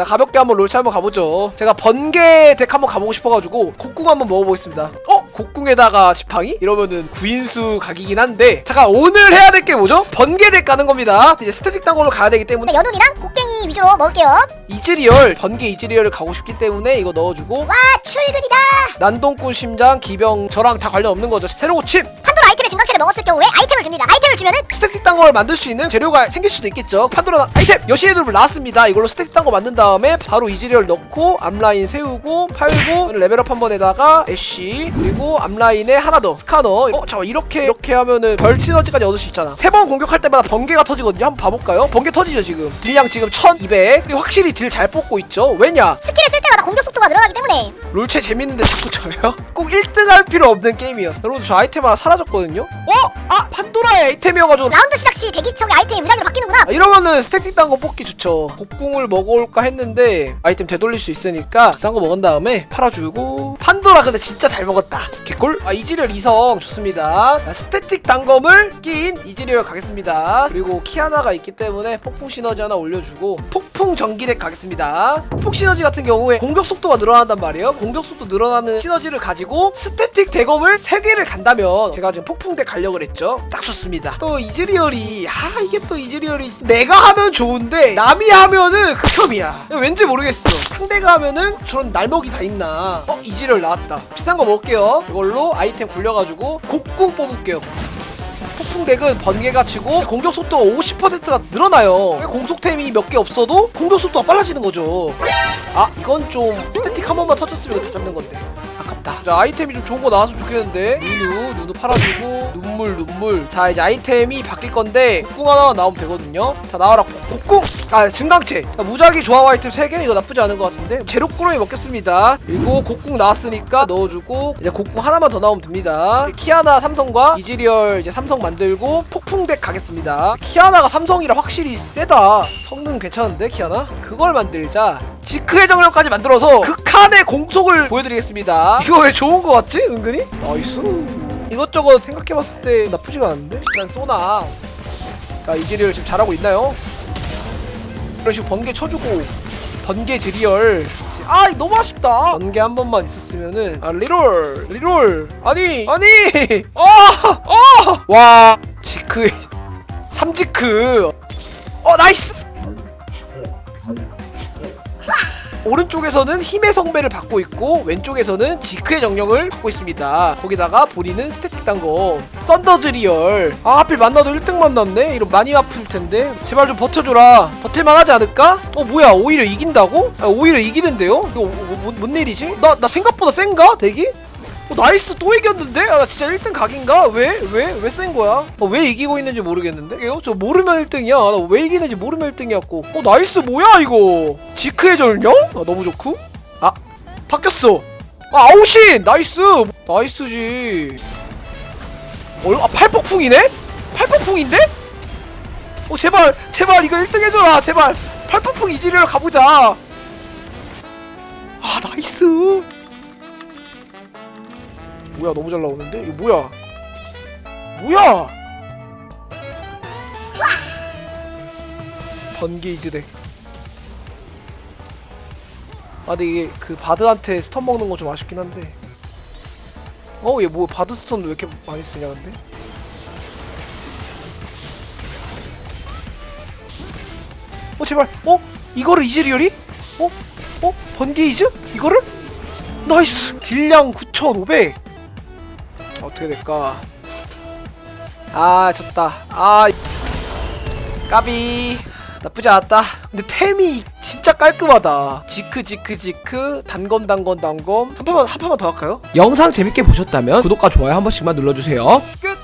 나 가볍게 한번 롤체 한번 가보죠 제가 번개 덱 한번 가보고 싶어가지고 곡궁 한번 먹어보겠습니다 어? 곡궁에다가 지팡이? 이러면은 구인수 각이긴 한데 잠깐 오늘 해야 될 게 뭐죠? 번개 덱 가는 겁니다 이제 스태틱 단검으로 가야 되기 때문에 여눈이랑 곡궁이 위주로 먹을게요. 이즈리얼 번개 이즈리얼을 가고 싶기 때문에 이거 넣어주고 와 출근이다. 난동꾼 심장 기병 저랑 다 관련 없는 거죠 새로 고침 판도라 아이템의 증강체를 먹었을 경우에 아이템을 줍니다. 아이템을 주면은 스태틱 단검 만들 수 있는 재료가 생길 수도 있겠죠. 판도라 아이템! 여시에드를 나왔습니다. 이걸로 스태틱 단검 만든 다음에 바로 이즈리얼 넣고 앞라인 세우고 팔고 레벨업 한 번에다가 애쉬 그리고 앞라인에 하나 더 스카너. 어 잠깐 이렇게 이렇게 하면은 별 시너지까지 얻을 수 있잖아. 세 번 공격할 때마다 번개가 터지거든요. 한번 봐볼까요? 번개 터지죠 지금. 딜량 지금 1200 그리고 확실히 딜 잘 뽑고 있죠. 왜냐? 스킬을 쓸 때마다 공격 속도가 늘어나기 때문에. 롤체 재밌는데 자꾸 져요? 꼭 1등 할 필요 없는 게임이었어. 여러분 저 아이템 하나 사라졌거든요? 어? 아 판도라의 아이템이어가지고 라운드 시작 시 대기석의 아이템이 무작위로 바뀌는구나. 아, 이러면은 스태틱 단검 뽑기 좋죠. 곡궁을 먹어올까 했는데 아이템 되돌릴 수 있으니까 비싼 거 먹은 다음에 팔아주고. 판도라 근데 진짜 잘 먹었다. 개꿀? 아 이즈리얼 이성. 좋습니다. 자, 스태틱 단검을 낀 이즈리얼 가겠습니다. 그리고 키아나가 있기 때문에 폭풍 시너지 하나 올려주고 폭풍 전기덱 가겠습니다. 폭풍 시너지 같은 경우에 공격 속도가 늘어난단 말이에요. 공격 속도 늘어나는 시너지를 가지고 스태틱 단검을 3개를 간다면 제가 지금 폭풍덱 가려고 그랬죠? 딱 좋습니다. 또 이즈리얼이 아 이게 또 이즈리얼이 내가 하면 좋은데 남이 하면은 극혐이야. 왠지 모르겠어. 상대가 하면은 저런 날먹이 다 있나? 어 이즈리얼 나왔다. 비싼 거 먹을게요. 이걸로 아이템 굴려가지고 곡궁 뽑을게요. 폭풍덱은 번개가 치고 공격 속도가 50%가 늘어나요. 공속템이 몇 개 없어도 공격 속도가 빨라지는 거죠. 아 이건 좀 스태틱 한 번만 터졌으면 이거 다 잡는 건데. 아깝다. 자 아이템이 좀 좋은 거 나왔으면 좋겠는데. 누누 누누 팔아주고. 눈물 눈물. 자 이제 아이템이 바뀔 건데 곡궁 하나 나오면 되거든요. 자 나와라. 곡- 곡궁 아 증강체 자, 무작위 조합 아이템 3개 이거 나쁘지 않은 것 같은데. 재료 꾸러미 먹겠습니다. 그리고 곡궁 나왔으니까 넣어주고 이제 곡궁 하나만 더 나오면 됩니다. 키아나 삼성과 이즈리얼 이제 삼성 만들고 폭풍덱 가겠습니다. 키아나가 삼성이라 확실히 세다. 성능 괜찮은데 키아나? 그걸 만들자 지크의 전령까지 만들어서 극한의 공속을 보여드리겠습니다. 이거 왜 좋은 거 같지? 은근히? nice. 이것저것 생각해봤을 때 나쁘지가 않은데? 일단 쏘나. 자 이즈리얼 지금 잘하고 있나요? 이런 식으로 번개 쳐주고 번개 지리얼. 아 너무 아쉽다. 번개 한 번만 있었으면은 아 reroll reroll. 아니! 아니! 아아와 지크 삼지크. 어 nice 오른쪽에서는 힘의 성배를 받고 있고 왼쪽에서는 지크의 전령을 받고 있습니다 거기다가 본인은 스태틱 단검 thunder 이즈리얼 아 하필 만나도 1등 만났네 이러 많이 아플 텐데 제발 좀 버텨줘라 버틸만 하지 않을까? 어 뭐야 오히려 이긴다고? 아, 오히려 이기는데요? 이거 뭐, 뭐, 뭔 일이지? 나, 나 생각보다 센가? 대기? 어, nice 또 이겼는데? 아, 나 진짜 1등 각인가? 왜? 왜? 왜 센 거야? 어, 왜 이기고 있는지 모르겠는데? 이거 저 모르면 1등이야. 나 왜 이기는지 모르면 1등이었고. 어, nice 뭐야 이거? 지크의 전령? 아, 너무 좋고. 아, 바뀌었어. 아, 아웃신! nice! nice지. 어, 아, 팔폭풍이네? 팔폭풍인데? 어, 제발, 제발 이거 1등 해줘라, 제발. 팔폭풍 이지리얼 가보자. 아, nice. 뭐야 너무 잘 나오는데? 이거 뭐야? 뭐야? 번개 이즈 deck 아 근데 이게 그 바드한테 stun 먹는 거 좀 아쉽긴 한데 어 얘 뭐 바드 stun 왜 이렇게 많이 쓰냐 근데? 어 제발 어? 이거를 이즈리얼이? 어? 어? 번개 이즈? 이거를? nice 딜량 9500 어떻게 될까? 아 졌다. 아 까비 나쁘지 않았다. 근데 템이 진짜 깔끔하다. 지크 지크 지크 단검 단검 단검 한 판만 한 판만 더 할까요? 영상 재밌게 보셨다면 구독과 좋아요 한 번씩만 눌러주세요. 끝.